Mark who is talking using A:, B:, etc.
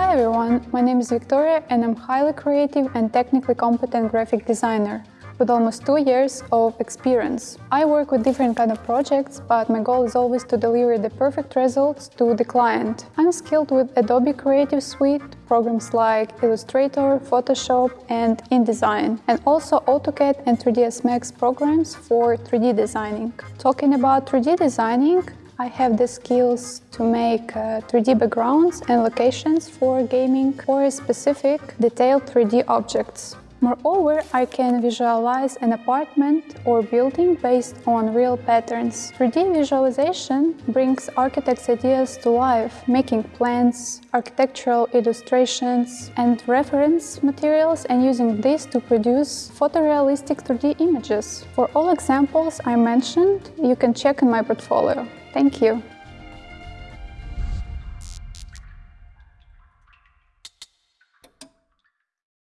A: Hi everyone, my name is Victoria and I'm a highly creative and technically competent graphic designer with almost two years of experience. I work with different kind of projects, but my goal is always to deliver the perfect results to the client. I'm skilled with Adobe Creative Suite, programs like Illustrator, Photoshop and InDesign, and also AutoCAD and 3ds Max programs for 3D designing. Talking about 3D designing, I have the skills to make uh, 3D backgrounds and locations for gaming or specific detailed 3D objects. Moreover, I can visualize an apartment or building based on real patterns. 3D visualization brings architects' ideas to life, making plans, architectural illustrations and reference materials and using this to produce photorealistic 3D images. For all examples I mentioned, you can check in my portfolio. Thank you.